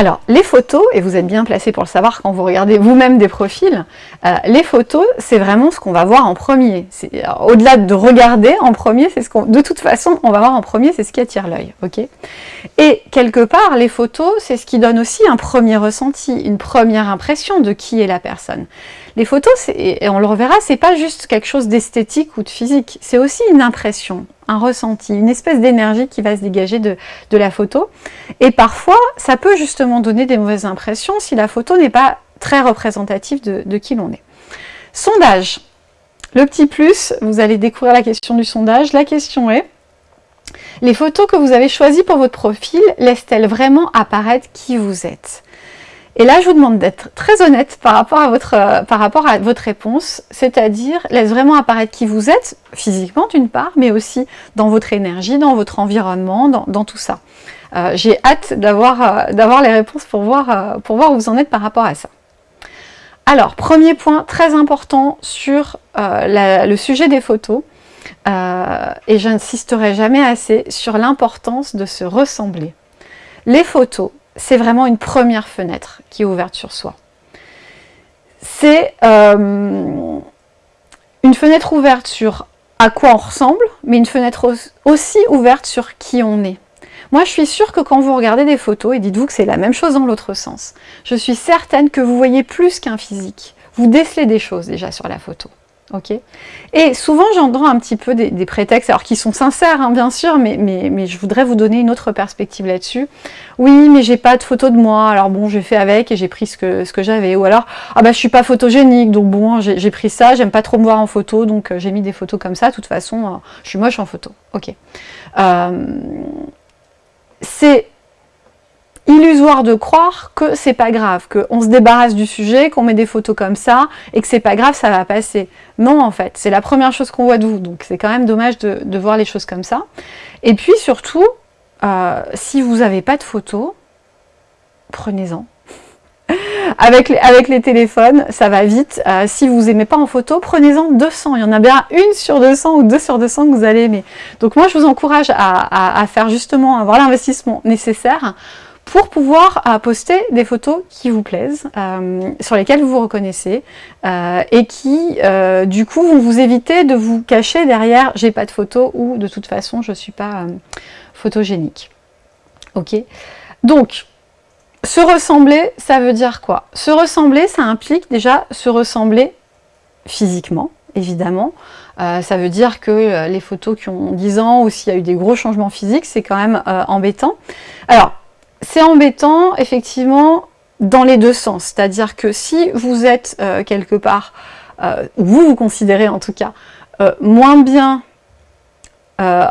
Alors, les photos, et vous êtes bien placé pour le savoir quand vous regardez vous-même des profils, euh, les photos, c'est vraiment ce qu'on va voir en premier. Au-delà de regarder en premier, c'est ce qu'on, de toute façon, on va voir en premier, c'est ce qui attire l'œil. et quelque part, les photos, c'est ce qui donne aussi un premier ressenti, une première impression de qui est la personne. Les photos, et on le reverra, c'est pas juste quelque chose d'esthétique ou de physique, c'est aussi une impression, un ressenti, une espèce d'énergie qui va se dégager de, la photo. Et parfois, ça peut justement donner des mauvaises impressions si la photo n'est pas très représentative de, qui l'on est. Sondage. Le petit plus, vous allez découvrir la question du sondage. La question est, les photos que vous avez choisies pour votre profil laissent-elles vraiment apparaître qui vous êtes? Et là, je vous demande d'être très honnête par rapport à votre, euh, par rapport à votre réponse, c'est-à-dire laisse vraiment apparaître qui vous êtes, physiquement d'une part, mais aussi dans votre énergie, dans votre environnement, dans, tout ça. Euh, j'ai hâte d'avoir euh, les réponses pour voir, pour voir où vous en êtes par rapport à ça. Alors, premier point très important sur le sujet des photos, et j'insisterai jamais assez sur l'importance de se ressembler. Les photos, c'est vraiment une première fenêtre qui est ouverte sur soi. C'est euh, une fenêtre ouverte sur à quoi on ressemble, mais une fenêtre aussi ouverte sur qui on est. Moi, je suis sûre que quand vous regardez des photos, et dites-vous que c'est la même chose dans l'autre sens, je suis certaine que vous voyez plus qu'un physique. Vous décelez des choses déjà sur la photo. Et souvent, j'entends un petit peu des, prétextes, alors qui sont sincères, hein, bien sûr, mais, je voudrais vous donner une autre perspective là-dessus. Oui, mais j'ai pas de photo de moi, alors bon, j'ai fait avec et j'ai pris ce que, j'avais. Ou alors, ah bah je suis pas photogénique, donc bon, j'ai pris ça, j'aime pas trop me voir en photo, donc euh, j'ai mis des photos comme ça. De toute façon, euh, je suis moche en photo. Ok? Euh, c'est illusoire de croire que c'est pas grave, qu'on se débarrasse du sujet, qu'on met des photos comme ça, et que c'est pas grave, ça va passer. Non, en fait, c'est la première chose qu'on voit de vous, donc c'est quand même dommage de, voir les choses comme ça. Et puis surtout, euh, si vous n'avez pas de photos, prenez-en. avec, les, avec les téléphones, ça va vite. Euh, si vous n'aimez pas en photo, prenez-en 200. Il y en a bien une sur 200 ou deux sur 200 que vous allez aimer. Donc moi, je vous encourage à, faire justement, avoir l'investissement nécessaire pour pouvoir euh, poster des photos qui vous plaisent, euh, sur lesquelles vous vous reconnaissez, et qui, du coup, vont vous éviter de vous cacher derrière « j'ai pas de photos » ou « de toute façon, je suis pas photogénique ». Ok? Donc, se ressembler, ça veut dire quoi? Se ressembler, ça implique déjà se ressembler physiquement, évidemment. ça veut dire que les photos qui ont 10 ans ou s'il y a eu des gros changements physiques, c'est quand même embêtant. Alors, c'est embêtant, effectivement, dans les deux sens. C'est-à-dire que si vous êtes euh, quelque part, euh, vous vous considérez en tout cas, euh, moins bien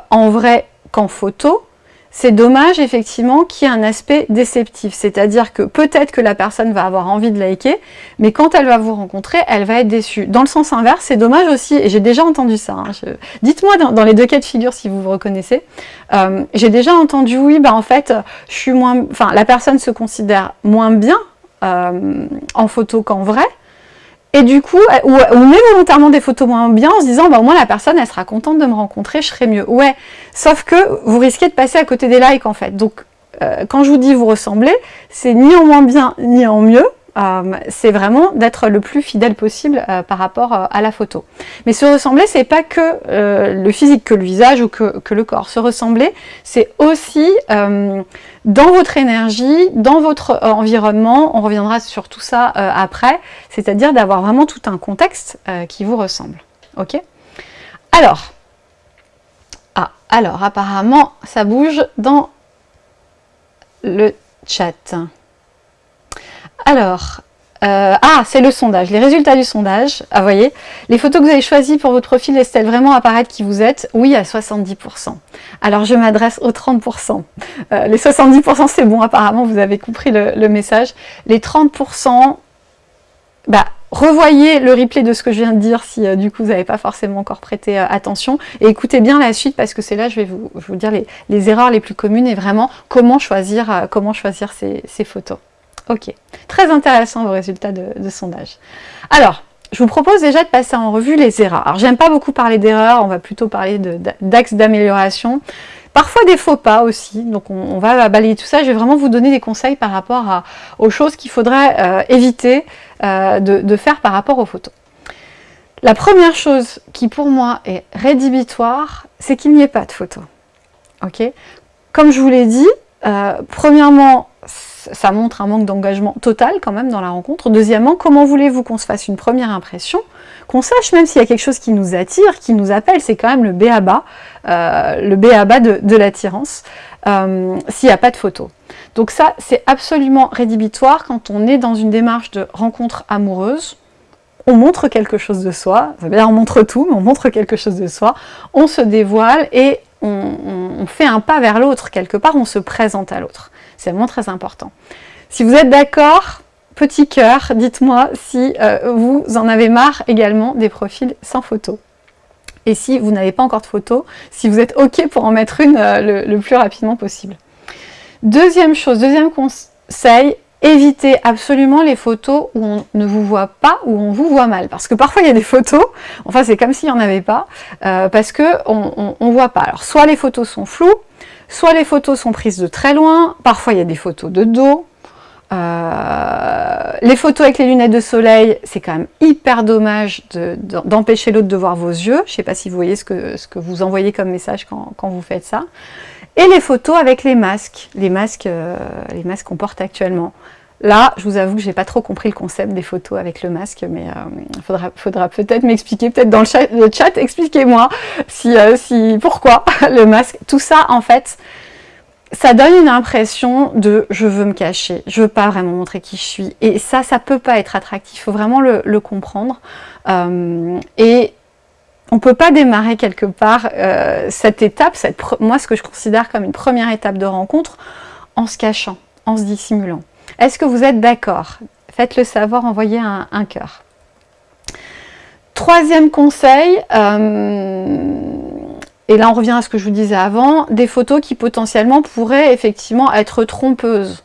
en vrai qu'en photo, c'est dommage effectivement qu'il y ait un aspect déceptif, c'est-à-dire que peut-être que la personne va avoir envie de liker, mais quand elle va vous rencontrer, elle va être déçue. Dans le sens inverse, c'est dommage aussi, et j'ai déjà entendu ça, hein, dites-moi dans, les deux cas de figure si vous vous reconnaissez, euh, j'ai déjà entendu, oui, bah en fait, je suis moins, enfin la personne se considère moins bien euh, en photo qu'en vrai, et du coup, on met volontairement des photos moins bien en se disant, bah, au moins la personne, elle sera contente de me rencontrer, je serai mieux. Ouais, sauf que vous risquez de passer à côté des likes en fait. Donc, euh, quand je vous dis vous ressemblez, c'est ni en moins bien, ni en mieux. Euh, c'est vraiment d'être le plus fidèle possible euh, par rapport à la photo. Mais se ressembler, c'est pas que le physique, que le visage ou que, le corps. Se ressembler, c'est aussi dans votre énergie, dans votre euh, environnement, on reviendra sur tout ça euh, après, c'est-à-dire d'avoir vraiment tout un contexte euh, qui vous ressemble. Ok? Alors, ah, alors apparemment ça bouge dans le chat. Alors, euh, ah, c'est le sondage, les résultats du sondage. Ah, voyez, les photos que vous avez choisies pour votre profil, laissent-elles vraiment apparaître qui vous êtes? Oui, à 70%. Alors, je m'adresse aux 30%. Euh, les 70%, c'est bon, apparemment, vous avez compris le, message. Les 30%, bah, revoyez le replay de ce que je viens de dire si euh, du coup vous n'avez pas forcément encore prêté attention et écoutez bien la suite parce que c'est là je vais vous, vous dire les, erreurs les plus communes et vraiment comment choisir ces photos. Ok, très intéressant vos résultats de, sondage. Alors, je vous propose déjà de passer en revue les erreurs. Alors, j'aime pas beaucoup parler d'erreurs, on va plutôt parler d'axes d'amélioration. Parfois des faux pas aussi, donc on, va balayer tout ça. Je vais vraiment vous donner des conseils par rapport aux choses qu'il faudrait euh, éviter euh, de, faire par rapport aux photos. La première chose qui pour moi est rédhibitoire, c'est qu'il n'y ait pas de photos. Ok? Comme je vous l'ai dit, euh, premièrement, ça montre un manque d'engagement total quand même dans la rencontre. Deuxièmement, comment voulez-vous qu'on se fasse une première impression Qu'on sache même s'il y a quelque chose qui nous attire, qui nous appelle, c'est quand même le béaba, euh, le béaba de, de l'attirance, euh, s'il n'y a pas de photo. Donc ça, c'est absolument rédhibitoire quand on est dans une démarche de rencontre amoureuse, on montre quelque chose de soi, bien on montre tout, mais on montre quelque chose de soi, on se dévoile et on fait un pas vers l'autre, quelque part on se présente à l'autre. C'est vraiment très important. Si vous êtes d'accord, petit cœur, dites-moi si euh, vous en avez marre également des profils sans photo. Et si vous n'avez pas encore de photo, si vous êtes OK pour en mettre une euh, le, plus rapidement possible. Deuxième chose, deuxième conseil, évitez absolument les photos où on ne vous voit pas, où on vous voit mal. Parce que parfois il y a des photos, enfin c'est comme s'il n'y en avait pas, euh, parce qu'on ne voit pas. Alors soit les photos sont floues, Soit les photos sont prises de très loin, parfois il y a des photos de dos. Euh, les photos avec les lunettes de soleil, c'est quand même hyper dommage d'empêcher l'autre de voir vos yeux. Je ne sais pas si vous voyez ce que, vous envoyez comme message quand, quand, vous faites ça. Et les photos avec les masques, les masques, euh, les masques qu'on porte actuellement. Là, je vous avoue que j'ai pas trop compris le concept des photos avec le masque, mais il euh, faudra, peut-être m'expliquer, peut-être dans le chat, expliquez-moi si, euh, si, pourquoi le masque. Tout ça, en fait, ça donne une impression de je veux me cacher, je veux pas vraiment montrer qui je suis. Et ça, ça peut pas être attractif, il faut vraiment le, comprendre. Euh, et on peut pas démarrer quelque part cette étape, cette, moi ce que je considère comme une première étape de rencontre, en se cachant, en se dissimulant. Est-ce que vous êtes d'accord? Faites-le savoir, envoyez un, cœur. Troisième conseil, euh, et là on revient à ce que je vous disais avant, des photos qui potentiellement pourraient effectivement être trompeuses.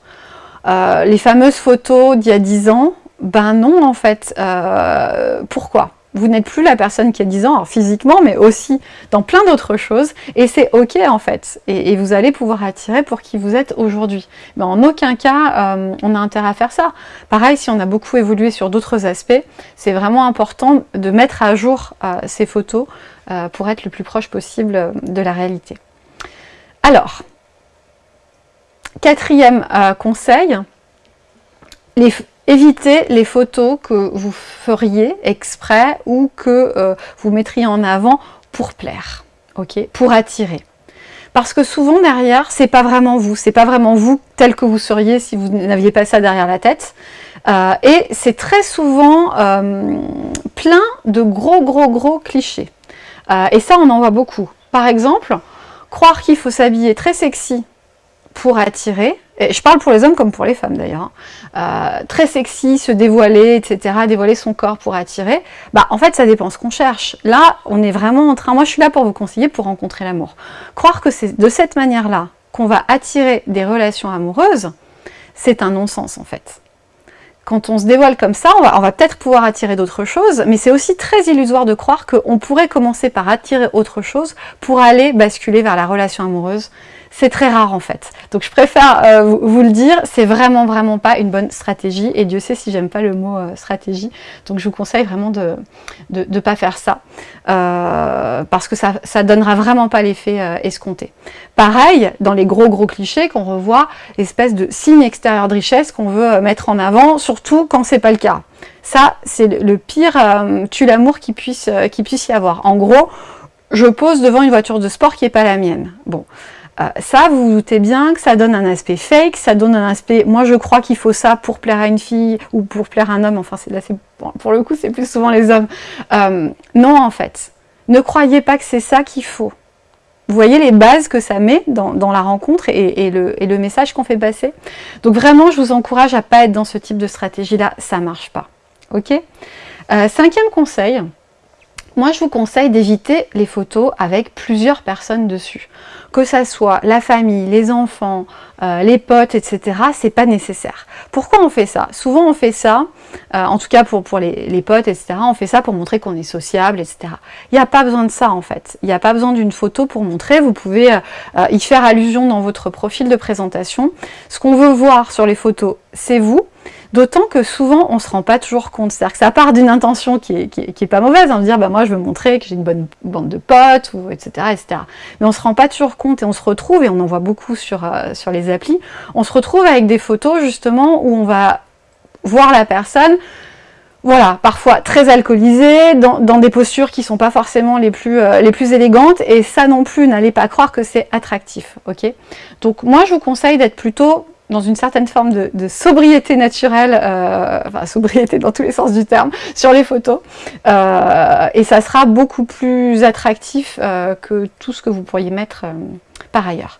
Euh, les fameuses photos d'il y a 10 ans, ben non en fait. Euh, pourquoi? Vous n'êtes plus la personne qui a 10 ans, physiquement, mais aussi dans plein d'autres choses, et c'est ok en fait, et, vous allez pouvoir attirer pour qui vous êtes aujourd'hui. Mais en aucun cas, euh, on a intérêt à faire ça. Pareil, si on a beaucoup évolué sur d'autres aspects, c'est vraiment important de mettre à jour euh, ces photos euh, pour être le plus proche possible de la réalité. Alors, quatrième conseil, les, Évitez les photos que vous feriez exprès ou que euh, vous mettriez en avant pour plaire, pour attirer. Parce que souvent derrière, c'est pas vraiment vous, c'est pas vraiment vous tel que vous seriez si vous n'aviez pas ça derrière la tête. Euh, et c'est très souvent euh, plein de gros gros gros clichés. et ça, on en voit beaucoup. Par exemple, croire qu'il faut s'habiller très sexy pour attirer, et je parle pour les hommes comme pour les femmes d'ailleurs, hein. euh, très sexy, se dévoiler, etc., dévoiler son corps pour attirer, bah en fait ça dépend ce qu'on cherche. Là, on est vraiment en train, moi je suis là pour vous conseiller pour rencontrer l'amour. Croire que c'est de cette manière-là qu'on va attirer des relations amoureuses, c'est un non-sens en fait. Quand on se dévoile comme ça, on va, on va peut-être pouvoir attirer d'autres choses, mais c'est aussi très illusoire de croire qu'on pourrait commencer par attirer autre chose pour aller basculer vers la relation amoureuse c'est très rare en fait. Donc je préfère euh, vous, le dire, c'est vraiment vraiment pas une bonne stratégie et Dieu sait si j'aime pas le mot euh, stratégie. Donc je vous conseille vraiment de ne pas faire ça euh, parce que ça, ça donnera vraiment pas l'effet escompté. Pareil, dans les gros gros clichés qu'on revoit, l'espèce de signe extérieur de richesse qu'on veut mettre en avant, surtout quand c'est pas le cas. Ça, c'est le pire tue l'amour qui puisse, puisse y avoir. En gros, je pose devant une voiture de sport qui n'est pas la mienne. Bon, euh, ça, vous vous doutez bien que ça donne un aspect fake, ça donne un aspect, moi je crois qu'il faut ça pour plaire à une fille ou pour plaire à un homme, enfin là, pour le coup c'est plus souvent les hommes. Euh, non en fait, ne croyez pas que c'est ça qu'il faut. Vous voyez les bases que ça met dans, la rencontre et, le, message qu'on fait passer. Donc vraiment, je vous encourage à pas être dans ce type de stratégie-là, ça marche pas. Ok? Euh, Cinquième conseil, moi je vous conseille d'éviter les photos avec plusieurs personnes dessus. Que ça soit la famille, les enfants, euh, les potes, etc. C'est pas nécessaire. Pourquoi on fait ça? Souvent on fait ça, euh, en tout cas pour, pour les, les, potes, etc. On fait ça pour montrer qu'on est sociable, etc. Il n'y a pas besoin de ça en fait. Il n'y a pas besoin d'une photo pour montrer. Vous pouvez euh, y faire allusion dans votre profil de présentation. Ce qu'on veut voir sur les photos, c'est vous. D'autant que souvent, on ne se rend pas toujours compte. C'est-à-dire que ça part d'une intention qui est, qui, est, pas mauvaise, hein, de dire bah, moi je veux montrer que j'ai une bonne bande de potes, etc.. Mais on ne se rend pas toujours compte et on se retrouve, et on en voit beaucoup sur, euh, sur les applis, on se retrouve avec des photos justement où on va voir la personne voilà, parfois très alcoolisée, dans, des postures qui ne sont pas forcément les plus, euh, les plus élégantes, et ça non plus, n'allez pas croire que c'est attractif, ok? Donc moi, je vous conseille d'être plutôt dans une certaine forme de, sobriété naturelle, euh, enfin sobriété dans tous les sens du terme, sur les photos. Euh, et ça sera beaucoup plus attractif euh, que tout ce que vous pourriez mettre par ailleurs.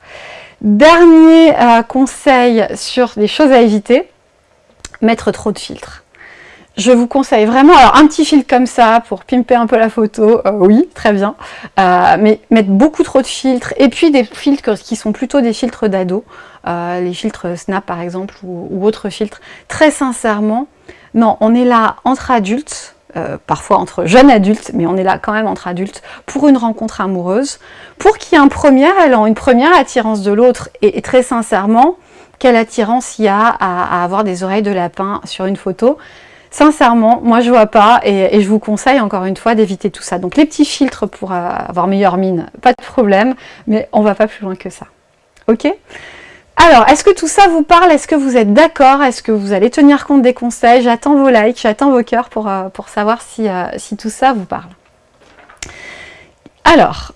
Dernier conseil sur les choses à éviter, mettre trop de filtres. Je vous conseille vraiment, alors un petit filtre comme ça pour pimper un peu la photo, oui, très bien, mais mettre beaucoup trop de filtres, et puis des filtres qui sont plutôt des filtres d'ado, euh, les filtres Snap par exemple ou, autres filtres. Très sincèrement, non, on est là entre adultes, euh, parfois entre jeunes adultes, mais on est là quand même entre adultes, pour une rencontre amoureuse, pour qu'il y ait un premier élan, une première attirance de l'autre, et, très sincèrement, quelle attirance il y a à, avoir des oreilles de lapin sur une photo? Sincèrement, moi je vois pas et, je vous conseille encore une fois d'éviter tout ça. Donc les petits filtres pour euh, avoir meilleure mine, pas de problème, mais on va pas plus loin que ça. Ok? Alors, est-ce que tout ça vous parle? Est-ce que vous êtes d'accord? Est-ce que vous allez tenir compte des conseils? J'attends vos likes, j'attends vos cœurs pour, euh, savoir si, euh, si tout ça vous parle. Alors,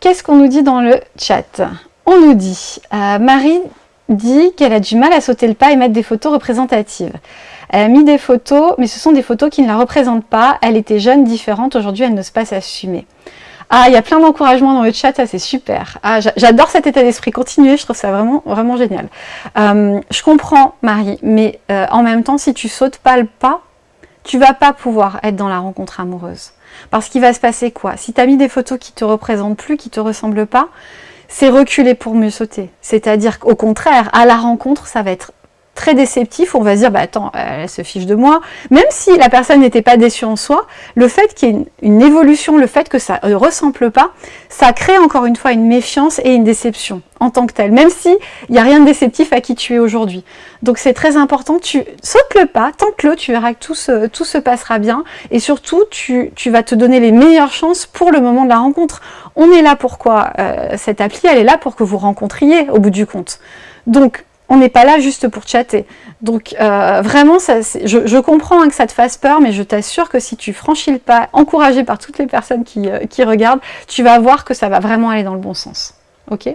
qu'est-ce qu'on nous dit dans le chat? On nous dit, euh, Marie dit qu'elle a du mal à sauter le pas et mettre des photos représentatives. Elle a mis des photos, mais ce sont des photos qui ne la représentent pas. Elle était jeune, différente, aujourd'hui elle n'ose pas s'assumer. Ah, il y a plein d'encouragements dans le chat, ça c'est super. Ah, j'adore cet état d'esprit, continuez, je trouve ça vraiment, vraiment génial. Euh, je comprends Marie, mais euh, en même temps, si tu sautes pas le pas, tu vas pas pouvoir être dans la rencontre amoureuse. Parce qu'il va se passer quoi? Si tu as mis des photos qui te représentent plus, qui te ressemblent pas, c'est reculer pour mieux sauter. C'est-à-dire qu'au contraire, à la rencontre, ça va être très déceptif, on va se dire, bah attends, elle se fiche de moi. Même si la personne n'était pas déçue en soi, le fait qu'il y ait une, évolution, le fait que ça ne ressemble pas, ça crée encore une fois une méfiance et une déception en tant que telle, même si il n'y a rien de déceptif à qui tu es aujourd'hui. Donc c'est très important, tu sautes le pas, tente-le, tu verras que tout se, passera bien, et surtout tu, tu, vas te donner les meilleures chances pour le moment de la rencontre. On est là pourquoi euh, Cette appli, elle est là pour que vous rencontriez au bout du compte. Donc on n'est pas là juste pour chatter. Donc euh, vraiment, ça, je, comprends hein, que ça te fasse peur, mais je t'assure que si tu franchis le pas, encouragé par toutes les personnes qui, euh, regardent, tu vas voir que ça va vraiment aller dans le bon sens. Ok?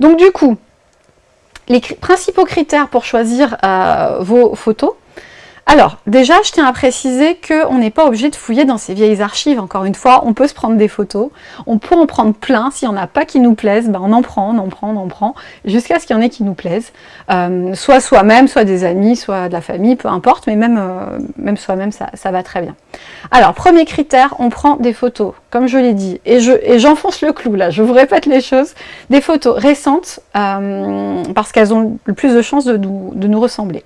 Donc du coup, les principaux critères pour choisir euh, vos photos, alors, déjà, je tiens à préciser qu'on n'est pas obligé de fouiller dans ces vieilles archives. Encore une fois, on peut se prendre des photos, on peut en prendre plein. S'il n'y en a pas qui nous plaisent, ben on en prend, on en prend, on en prend, jusqu'à ce qu'il y en ait qui nous plaisent. Euh, soit soi-même, soit des amis, soit de la famille, peu importe, mais même, euh, même soi-même, ça, va très bien. Alors, premier critère, on prend des photos, comme je l'ai dit, et j'enfonce le clou là, je vous répète les choses, des photos récentes, euh, parce qu'elles ont le plus de chances de nous ressembler.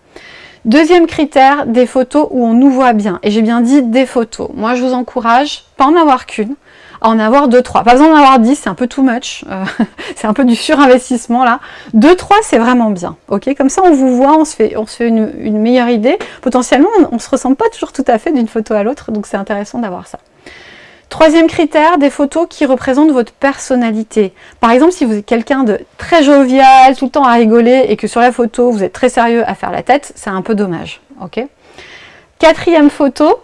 Deuxième critère, des photos où on nous voit bien. Et j'ai bien dit des photos. Moi, je vous encourage, pas en avoir qu'une, à en avoir deux, trois. Pas besoin d'en avoir dix, c'est un peu too much. Euh, c'est un peu du surinvestissement là. Deux, trois, c'est vraiment bien. Ok, Comme ça, on vous voit, on se fait, on se fait une, meilleure idée. Potentiellement, on ne se ressemble pas toujours tout à fait d'une photo à l'autre, donc c'est intéressant d'avoir ça. Troisième critère, des photos qui représentent votre personnalité. Par exemple, si vous êtes quelqu'un de très jovial, tout le temps à rigoler, et que sur la photo, vous êtes très sérieux à faire la tête, c'est un peu dommage. Quatrième photo,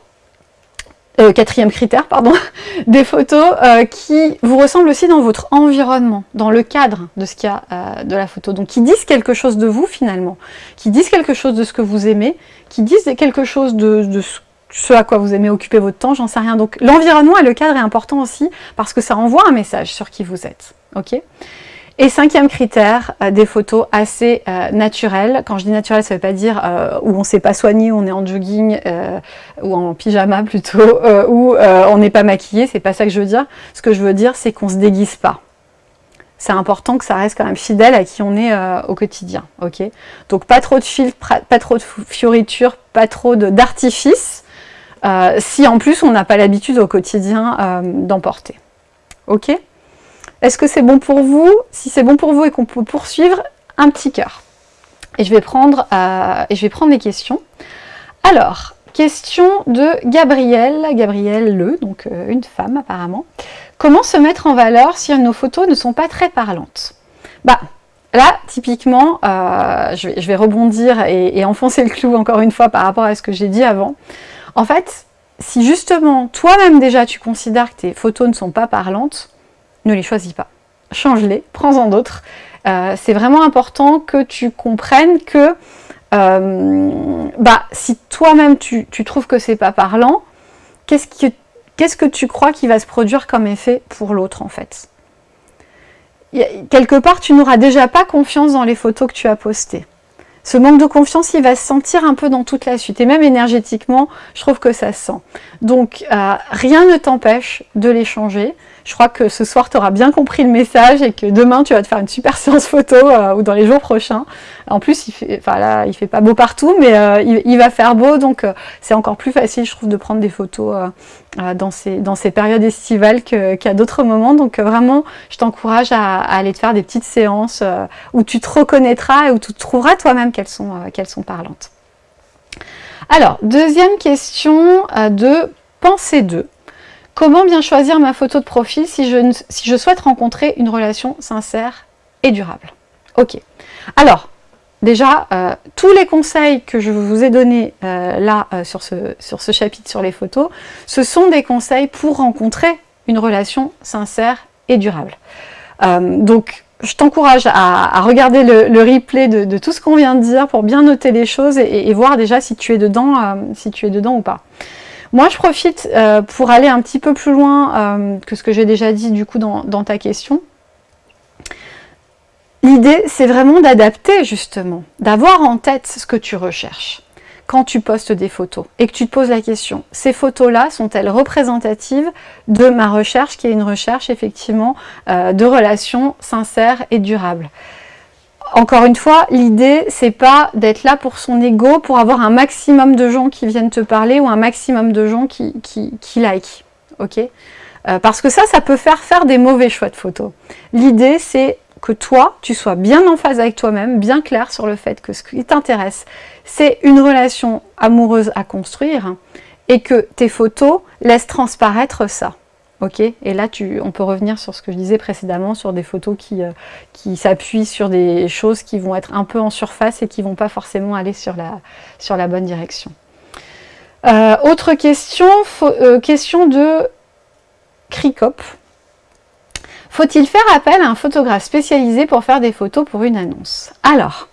euh, quatrième critère, pardon, des photos euh, qui vous ressemblent aussi dans votre environnement, dans le cadre de ce qu'il y a euh, de la photo. Donc qui disent quelque chose de vous finalement, qui disent quelque chose de ce que vous aimez, qui disent quelque chose de, de ce ce à quoi vous aimez occuper votre temps, j'en sais rien. Donc l'environnement et le cadre est important aussi parce que ça envoie un message sur qui vous êtes. ok? Et cinquième critère, euh, des photos assez euh, naturelles. Quand je dis naturelles, ça ne veut pas dire euh, où on ne s'est pas soigné, où on est en jogging ou en pyjama plutôt, où on n'est pas maquillé, c'est pas ça que je veux dire. Ce que je veux dire, c'est qu'on se déguise pas. C'est important que ça reste quand même fidèle à qui on est au quotidien. ok? Donc pas trop de filtres, pas trop de fioritures, pas trop d'artifices, si en plus on n'a pas l'habitude au quotidien d'emporter. Ok? Est-ce que c'est bon pour vous? Si c'est bon pour vous et qu'on peut poursuivre, un petit cœur. Et je vais prendre, euh, les questions. Alors, question de Gabrielle, Gabrielle Le, donc euh, une femme apparemment. Comment se mettre en valeur si nos photos ne sont pas très parlantes? Bah, là, typiquement, euh, je, vais, rebondir et, enfoncer le clou encore une fois par rapport à ce que j'ai dit avant. En fait, si justement, toi-même déjà, tu considères que tes photos ne sont pas parlantes, ne les choisis pas. Change-les, prends-en d'autres. Euh, c'est vraiment important que tu comprennes que euh, bah, si toi-même tu, trouves que c'est pas parlant, qu'est-ce que, qu'est-ce que tu crois qui va se produire comme effet pour l'autre en fait? Quelque part, tu n'auras déjà pas confiance dans les photos que tu as postées. Ce manque de confiance, il va se sentir un peu dans toute la suite. Et même énergétiquement, je trouve que ça se sent. Donc, euh, rien ne t'empêche de les changer. Je crois que ce soir, tu auras bien compris le message et que demain, tu vas te faire une super séance photo euh, ou dans les jours prochains. En plus, il fait, enfin là, il fait pas beau partout, mais euh, il, va faire beau, donc euh, c'est encore plus facile, je trouve, de prendre des photos dans, ces, dans ces périodes estivales qu'à d'autres moments. Donc vraiment, je t'encourage à, aller te faire des petites séances où tu te reconnaîtras et où tu trouveras toi-même qu'elles sont, sont parlantes. Alors, deuxième question de pensée 2. Comment bien choisir ma photo de profil si je, souhaite rencontrer une relation sincère et durable? Ok. Alors, déjà, euh, tous les conseils que je vous ai donnés euh, là euh, sur, ce, chapitre sur les photos, ce sont des conseils pour rencontrer une relation sincère et durable. donc, je t'encourage à, regarder le, replay de, tout ce qu'on vient de dire pour bien noter les choses et, voir déjà si tu es dedans ou pas. Moi, je profite euh, pour aller un petit peu plus loin euh, que ce que j'ai déjà dit du coup dans, ta question. L'idée, c'est vraiment d'adapter justement, d'avoir en tête ce que tu recherches quand tu postes des photos et que tu te poses la question, ces photos-là sont-elles représentatives de ma recherche qui est une recherche effectivement euh, de relations sincères et durables? Encore une fois, l'idée, c'est pas d'être là pour son ego, pour avoir un maximum de gens qui viennent te parler ou un maximum de gens qui, qui, like. ok? Euh, Parce que ça, ça peut faire faire des mauvais choix de photos. L'idée, c'est que toi, tu sois bien en phase avec toi-même, bien clair sur le fait que ce qui t'intéresse, c'est une relation amoureuse à construire et que tes photos laissent transparaître ça. Ok, et là on peut revenir sur ce que je disais précédemment, sur des photos qui, euh, qui s'appuient sur des choses qui vont être un peu en surface et qui ne vont pas forcément aller sur la, sur la bonne direction. Euh, autre question, euh, question de Cricop. Faut-il faire appel à un photographe spécialisé pour faire des photos pour une annonce? Alors,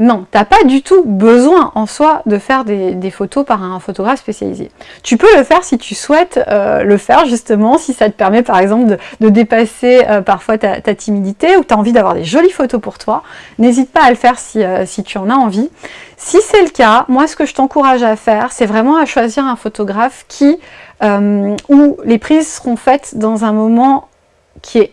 non, tu n'as pas du tout besoin en soi de faire des, photos par un photographe spécialisé. Tu peux le faire si tu souhaites euh, le faire justement, si ça te permet par exemple de, dépasser euh, parfois ta, timidité ou tu as envie d'avoir des jolies photos pour toi. N'hésite pas à le faire si, euh, si tu en as envie. Si c'est le cas, moi ce que je t'encourage à faire, c'est vraiment à choisir un photographe qui, où les prises seront faites dans un moment qui est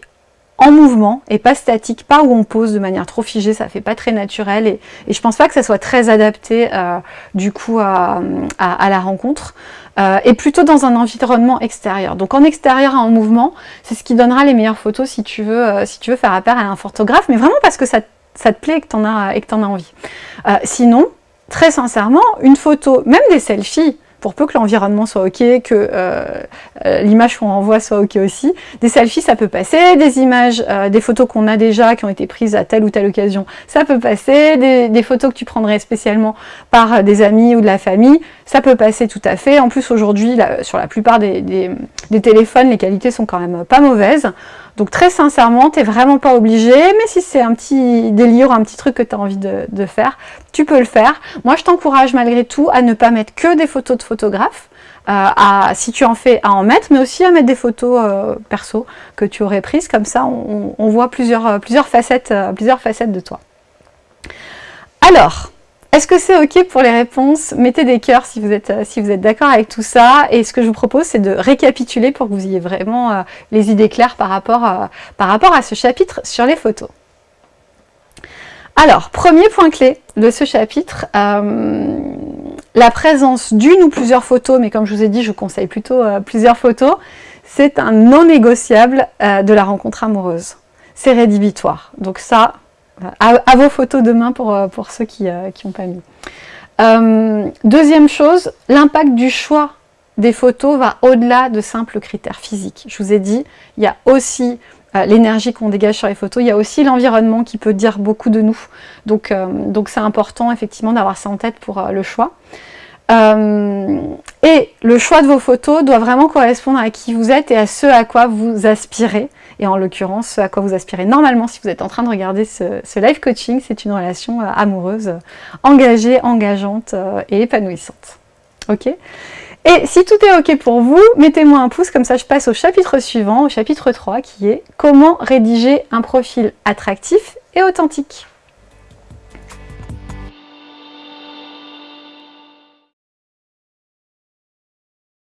en mouvement et pas statique, pas où on pose de manière trop figée, ça fait pas très naturel et, je pense pas que ça soit très adapté euh, du coup à, la rencontre euh, et plutôt dans un environnement extérieur. Donc en extérieur en mouvement, c'est ce qui donnera les meilleures photos si tu veux, euh, si tu veux faire appel à un photographe, mais vraiment parce que ça, te plaît et que tu en, as, et que en as envie. sinon, très sincèrement, une photo, même des selfies, pour peu que l'environnement soit ok, que euh, euh, l'image qu'on envoie soit ok aussi. Des selfies, ça peut passer, des images, euh, des photos qu'on a déjà, qui ont été prises à telle ou telle occasion, ça peut passer, des, photos que tu prendrais spécialement par des amis ou de la famille, ça peut passer tout à fait. En plus, aujourd'hui, sur la plupart des téléphones, les qualités sont quand même pas mauvaises. Donc très sincèrement, tu n'es vraiment pas obligé, mais si c'est un petit délire, un petit truc que tu as envie de, faire, tu peux le faire. Moi, je t'encourage malgré tout à ne pas mettre que des photos de photographes, à, si tu en fais, à en mettre, mais aussi à mettre des photos perso que tu aurais prises. Comme ça, on, voit facettes, plusieurs facettes de toi. Alors, est-ce que c'est OK pour les réponses? Mettez des cœurs si vous êtes, d'accord avec tout ça. Et ce que je vous propose, c'est de récapituler pour que vous ayez vraiment euh, les idées claires par rapport, à, par rapport à ce chapitre sur les photos. Alors, premier point clé de ce chapitre, euh, la présence d'une ou plusieurs photos, mais comme je vous ai dit, je conseille plutôt euh, plusieurs photos, c'est un non négociable de la rencontre amoureuse. C'est rédhibitoire. Donc ça, à, vos photos demain pour, euh, pour ceux qui n'ont euh, pas mis. Euh, deuxième chose, l'impact du choix des photos va au-delà de simples critères physiques. Je vous ai dit, il y a aussi l'énergie qu'on dégage sur les photos, il y a aussi l'environnement qui peut dire beaucoup de nous. Donc c'est important effectivement d'avoir ça en tête pour le choix. et le choix de vos photos doit vraiment correspondre à qui vous êtes et à ce à quoi vous aspirez et en l'occurrence ce à quoi vous aspirez normalement si vous êtes en train de regarder ce, live coaching, c'est une relation euh, amoureuse, engagée, engageante euh, et épanouissante. Ok? Et si tout est ok pour vous, mettez-moi un pouce, comme ça je passe au chapitre suivant, au chapitre 3, qui est « Comment rédiger un profil attractif et authentique ».